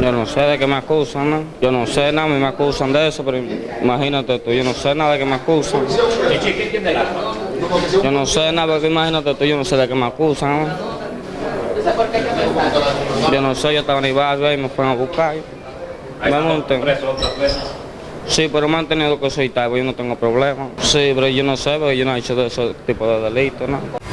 Yo no sé de qué me acusan, ¿no? Yo no sé nada, me acusan de eso, pero imagínate tú, yo no sé nada de qué me acusan. Yo no sé nada, porque imagínate tú, yo no sé de qué me acusan, ¿no? Yo no sé, yo estaba en el barrio y me fueron a buscar. Me monté. Sí, pero me han tenido que soltar, yo no tengo problema. Sí, pero yo no sé, porque yo no he hecho de ese tipo de delitos, ¿no?